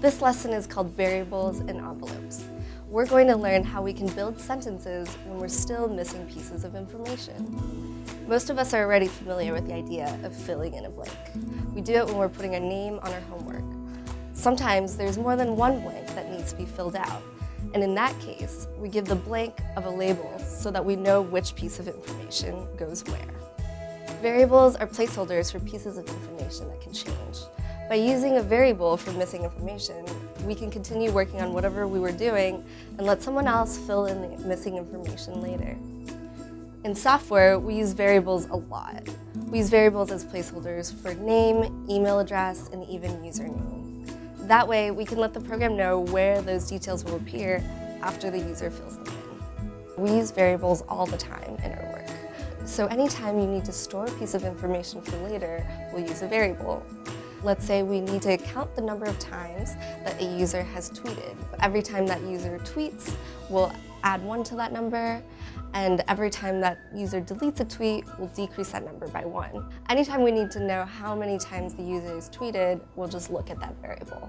This lesson is called Variables and Envelopes. We're going to learn how we can build sentences when we're still missing pieces of information. Most of us are already familiar with the idea of filling in a blank. We do it when we're putting a name on our homework. Sometimes there's more than one blank that needs to be filled out, and in that case, we give the blank of a label so that we know which piece of information goes where. Variables are placeholders for pieces of information that can change. By using a variable for missing information, we can continue working on whatever we were doing and let someone else fill in the missing information later. In software, we use variables a lot. We use variables as placeholders for name, email address, and even username. That way, we can let the program know where those details will appear after the user fills them in. We use variables all the time in our work. So anytime you need to store a piece of information for later, we'll use a variable. Let's say we need to count the number of times that a user has tweeted. Every time that user tweets, we'll add one to that number, and every time that user deletes a tweet, we'll decrease that number by one. Anytime we need to know how many times the user has tweeted, we'll just look at that variable.